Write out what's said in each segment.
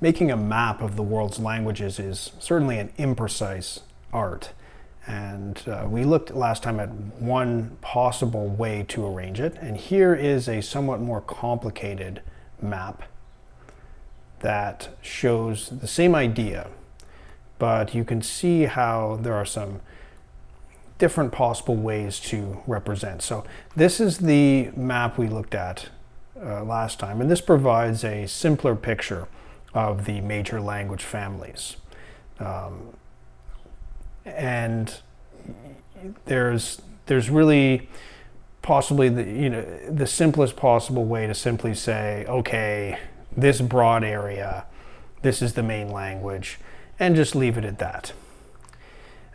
making a map of the world's languages is certainly an imprecise art. And uh, we looked last time at one possible way to arrange it. And here is a somewhat more complicated map that shows the same idea, but you can see how there are some different possible ways to represent. So this is the map we looked at uh, last time, and this provides a simpler picture of the major language families. Um, and there's there's really possibly the you know the simplest possible way to simply say okay this broad area this is the main language and just leave it at that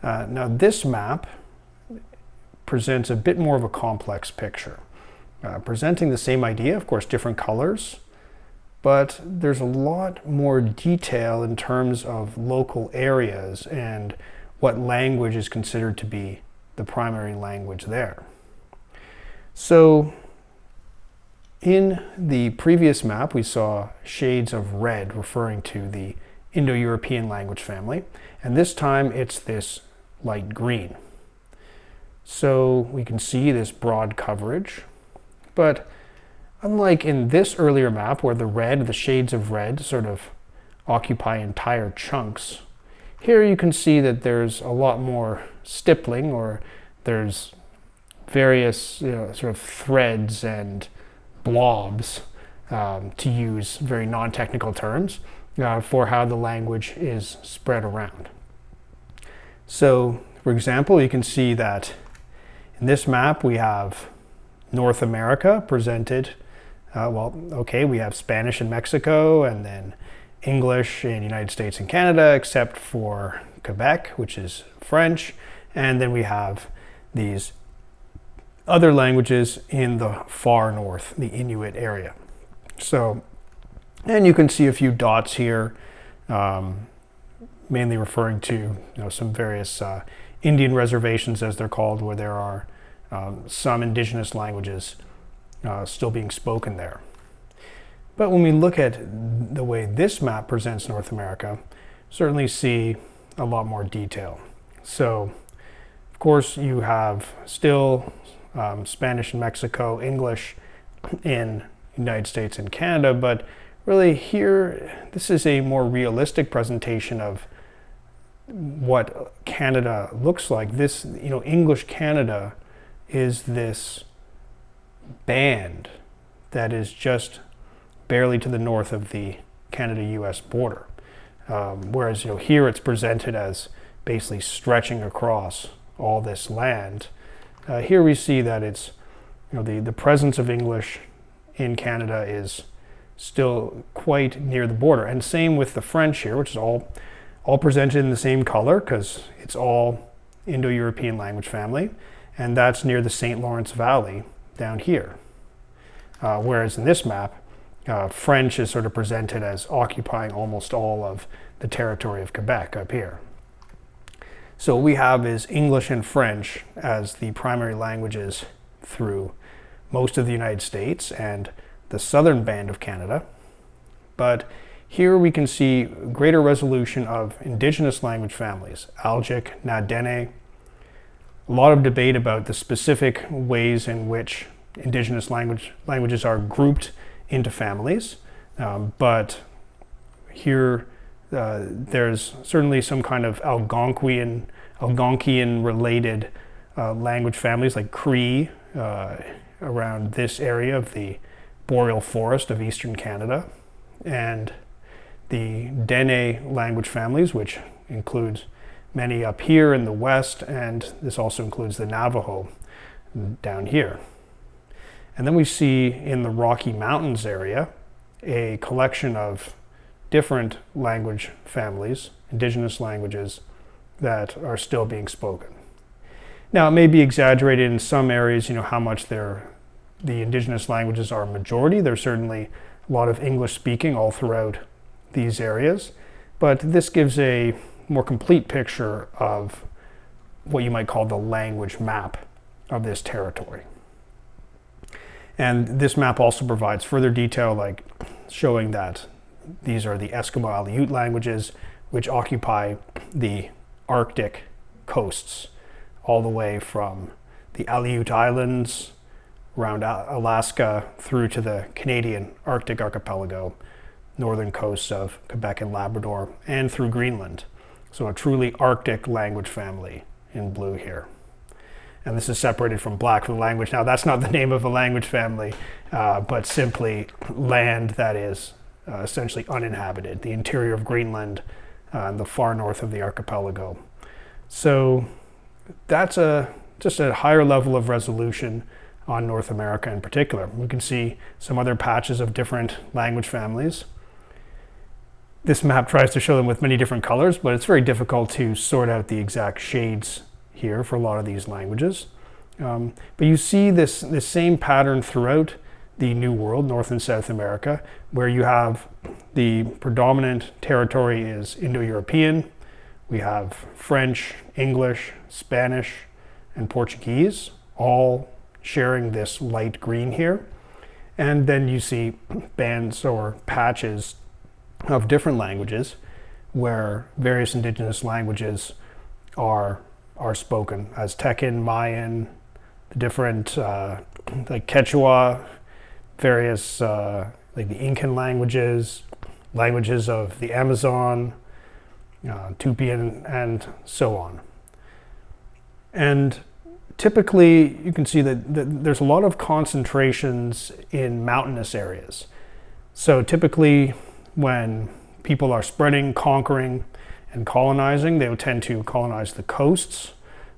uh, now this map presents a bit more of a complex picture uh, presenting the same idea of course different colors but there's a lot more detail in terms of local areas and what language is considered to be the primary language there. So in the previous map, we saw shades of red referring to the Indo-European language family, and this time it's this light green. So we can see this broad coverage, but unlike in this earlier map where the red, the shades of red sort of occupy entire chunks, here you can see that there's a lot more stippling or there's various you know, sort of threads and blobs um, to use very non-technical terms uh, for how the language is spread around. So for example, you can see that in this map we have North America presented. Uh, well, okay, we have Spanish in Mexico and then English in United States and Canada, except for Quebec, which is French. And then we have these other languages in the far north, the Inuit area. So, and you can see a few dots here, um, mainly referring to you know, some various uh, Indian reservations, as they're called, where there are um, some indigenous languages uh, still being spoken there. But when we look at the way this map presents North America, certainly see a lot more detail. So of course, you have still um, Spanish in Mexico, English in United States and Canada, but really here, this is a more realistic presentation of what Canada looks like. This, you know, English Canada is this band that is just barely to the north of the Canada-US border. Um, whereas, you know, here it's presented as basically stretching across all this land. Uh, here we see that it's, you know, the, the presence of English in Canada is still quite near the border. And same with the French here, which is all, all presented in the same color because it's all Indo-European language family. And that's near the St. Lawrence Valley down here. Uh, whereas in this map, uh, French is sort of presented as occupying almost all of the territory of Quebec up here. So what we have is English and French as the primary languages through most of the United States and the southern band of Canada. But here we can see greater resolution of indigenous language families, Algic, na Dene. A lot of debate about the specific ways in which indigenous language, languages are grouped into families. Um, but here uh, there's certainly some kind of Algonquian, Algonquian related uh, language families like Cree uh, around this area of the boreal forest of eastern Canada and the Dene language families which includes many up here in the west and this also includes the Navajo down here. And then we see in the Rocky Mountains area a collection of different language families, indigenous languages, that are still being spoken. Now, it may be exaggerated in some areas, you know, how much they're, the indigenous languages are a majority. There's certainly a lot of English speaking all throughout these areas, but this gives a more complete picture of what you might call the language map of this territory. And this map also provides further detail like showing that these are the Eskimo Aleut languages, which occupy the Arctic coasts, all the way from the Aleut Islands around Alaska through to the Canadian Arctic archipelago, northern coasts of Quebec and Labrador, and through Greenland. So a truly Arctic language family in blue here. And this is separated from black from language. Now that's not the name of a language family, uh, but simply land that is uh, essentially uninhabited, the interior of Greenland uh, and the far north of the archipelago. So that's a just a higher level of resolution on North America in particular. We can see some other patches of different language families. This map tries to show them with many different colors, but it's very difficult to sort out the exact shades here for a lot of these languages. Um, but you see this, this same pattern throughout the New World, North and South America, where you have the predominant territory is Indo-European. We have French, English, Spanish, and Portuguese, all sharing this light green here. And then you see bands or patches of different languages where various indigenous languages are are spoken Aztecan, Mayan, the different uh, like Quechua, various uh, like the Incan languages, languages of the Amazon, uh, Tupi, and, and so on. And typically you can see that, that, there's a lot of concentrations in mountainous areas. So typically when people are spreading, conquering, and colonizing, they would tend to colonize the coasts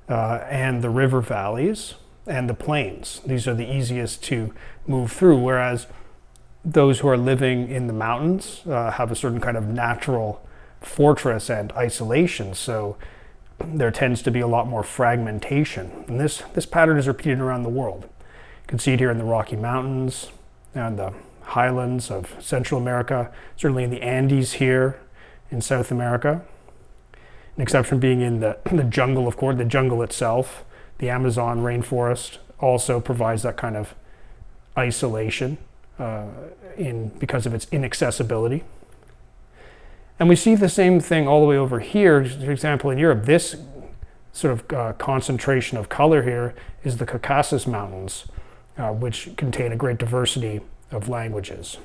uh, and the river valleys and the plains. These are the easiest to move through, whereas those who are living in the mountains uh, have a certain kind of natural fortress and isolation. So there tends to be a lot more fragmentation. And this, this pattern is repeated around the world. You can see it here in the Rocky Mountains and the highlands of Central America, certainly in the Andes here in South America. An exception being in the, the jungle, of course, the jungle itself. The Amazon rainforest also provides that kind of isolation uh, in, because of its inaccessibility. And we see the same thing all the way over here. For example, in Europe, this sort of uh, concentration of color here is the Caucasus Mountains, uh, which contain a great diversity of languages.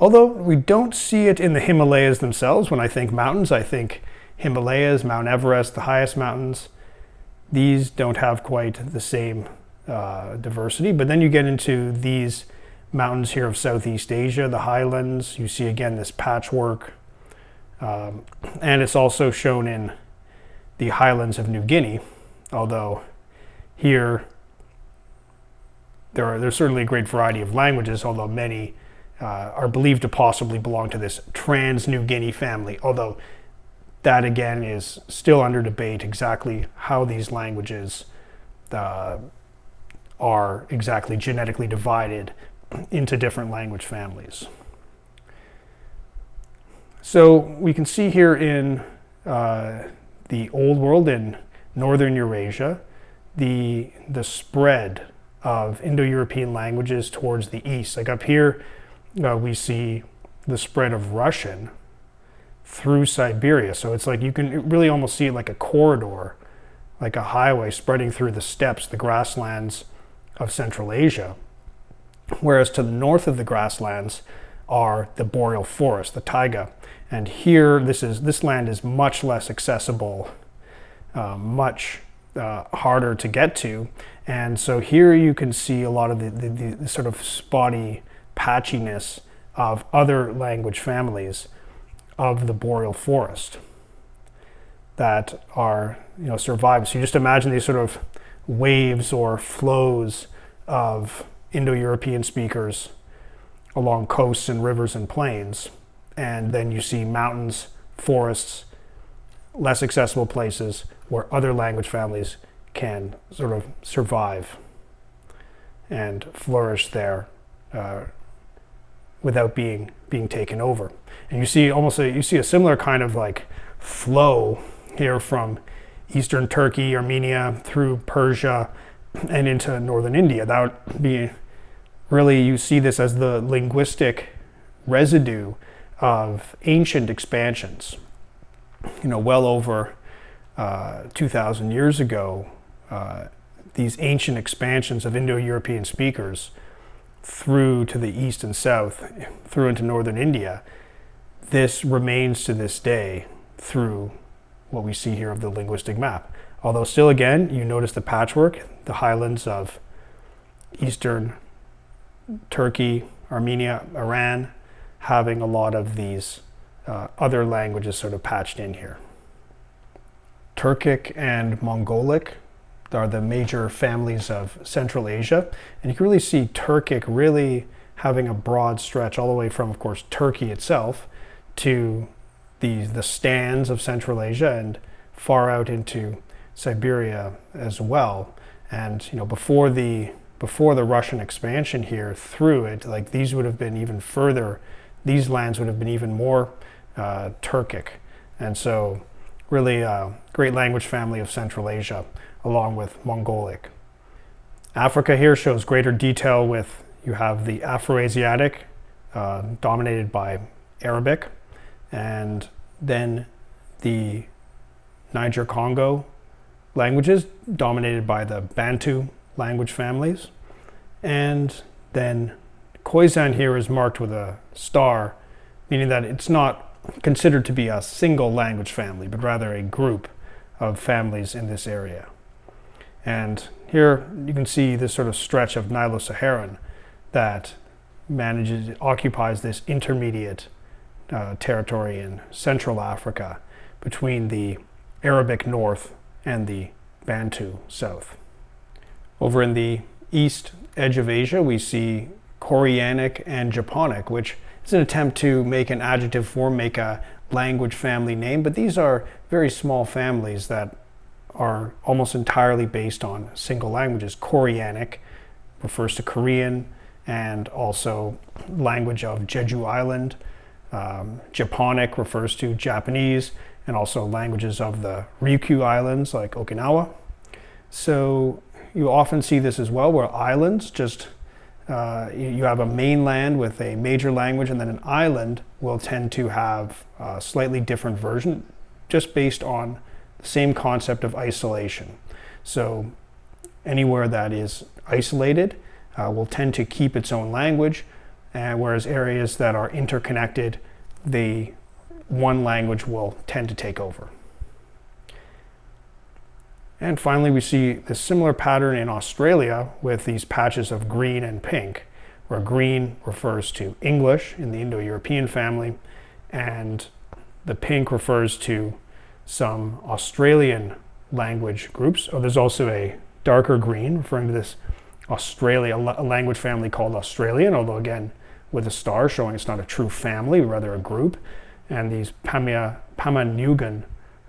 Although we don't see it in the Himalayas themselves, when I think mountains, I think Himalayas, Mount Everest, the highest mountains. These don't have quite the same uh, diversity, but then you get into these mountains here of Southeast Asia, the highlands. You see again this patchwork. Um, and it's also shown in the highlands of New Guinea, although here there are, there's certainly a great variety of languages, although many uh, are believed to possibly belong to this Trans-New Guinea family, although that again is still under debate exactly how these languages uh, are exactly genetically divided into different language families. So we can see here in uh, the Old World in Northern Eurasia, the, the spread of Indo-European languages towards the east. Like up here, uh, we see the spread of Russian through Siberia. So it's like you can really almost see like a corridor, like a highway spreading through the steppes, the grasslands of Central Asia. Whereas to the north of the grasslands are the boreal forest, the taiga. And here, this, is, this land is much less accessible, uh, much uh, harder to get to. And so here you can see a lot of the, the, the, sort of spotty patchiness of other language families of the boreal forest that are, you know, survived. So you just imagine these sort of waves or flows of Indo-European speakers along coasts and rivers and plains. And then you see mountains, forests, less accessible places where other language families can sort of survive and flourish there uh, without being being taken over. And you see almost a, you see a similar kind of like flow here from eastern Turkey, Armenia, through Persia, and into northern India. That would be really, you see this as the linguistic residue of ancient expansions. You know, well over uh, 2,000 years ago, uh, these ancient expansions of Indo-European speakers through to the east and south, through into northern India, this remains to this day through what we see here of the linguistic map. Although still again, you notice the patchwork, the highlands of eastern Turkey, Armenia, Iran, having a lot of these uh, other languages sort of patched in here. Turkic and Mongolic are the major families of Central Asia. And you can really see Turkic really having a broad stretch all the way from, of course, Turkey itself to the, the stans of Central Asia and far out into Siberia as well. And, you know, before the, before the Russian expansion here through it, like these would have been even further, these lands would have been even more uh, Turkic. And so really a great language family of Central Asia along with Mongolic. Africa here shows greater detail with, you have the Afroasiatic uh, dominated by Arabic, and then the Niger-Congo languages dominated by the Bantu language families. And then Khoisan here is marked with a star, meaning that it's not considered to be a single language family, but rather a group of families in this area. And here you can see this sort of stretch of Nilo-Saharan that manages, occupies this intermediate uh, territory in Central Africa between the Arabic north and the Bantu south. Over in the east edge of Asia, we see Koreanic and Japonic, which is an attempt to make an adjective form, make a language family name, but these are very small families that are almost entirely based on single languages. Koreanic refers to Korean and also language of Jeju Island. Um, Japonic refers to Japanese and also languages of the Ryukyu Islands like Okinawa. So you often see this as well where islands just uh, you have a mainland with a major language and then an island will tend to have a slightly different version just based on the same concept of isolation. So anywhere that is isolated uh, will tend to keep its own language, whereas areas that are interconnected, the one language will tend to take over. And finally, we see the similar pattern in Australia with these patches of green and pink, where green refers to English in the Indo-European family, and the pink refers to some Australian language groups. Oh, there's also a darker green referring to this Australia, language family called Australian, although again, with a star showing it's not a true family, rather a group. And these Pamia, Pama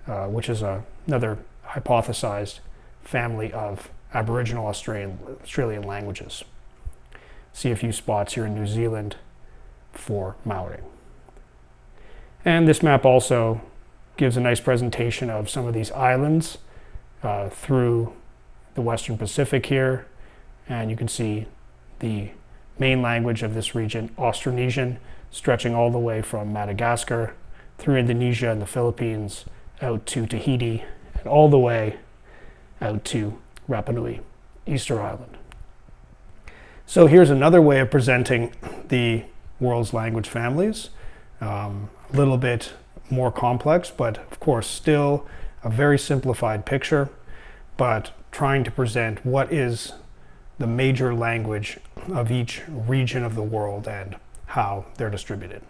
uh, which is a, another hypothesized family of Aboriginal Australian, Australian languages. See a few spots here in New Zealand for Maori. And this map also gives a nice presentation of some of these islands uh, through the Western Pacific here. And you can see the main language of this region, Austronesian, stretching all the way from Madagascar through Indonesia and the Philippines out to Tahiti all the way out to Rapa Nui, Easter Island. So here's another way of presenting the world's language families. Um, a little bit more complex, but of course still a very simplified picture, but trying to present what is the major language of each region of the world and how they're distributed.